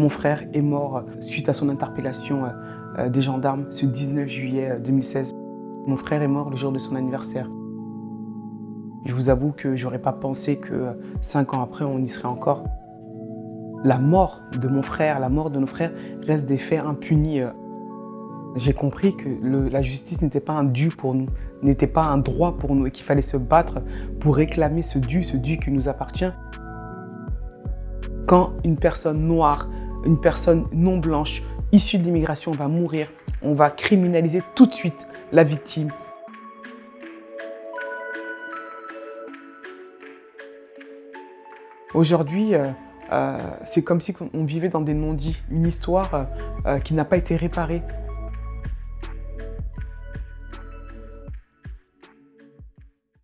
Mon frère est mort suite à son interpellation des gendarmes ce 19 juillet 2016. Mon frère est mort le jour de son anniversaire. Je vous avoue que j'aurais pas pensé que cinq ans après, on y serait encore. La mort de mon frère, la mort de nos frères reste des faits impunis. J'ai compris que la justice n'était pas un dû pour nous, n'était pas un droit pour nous et qu'il fallait se battre pour réclamer ce dû, ce dû qui nous appartient. Quand une personne noire, une personne non blanche, issue de l'immigration va mourir, on va criminaliser tout de suite la victime, Aujourd'hui, euh, euh, c'est comme si on vivait dans des non-dits, une histoire euh, qui n'a pas été réparée.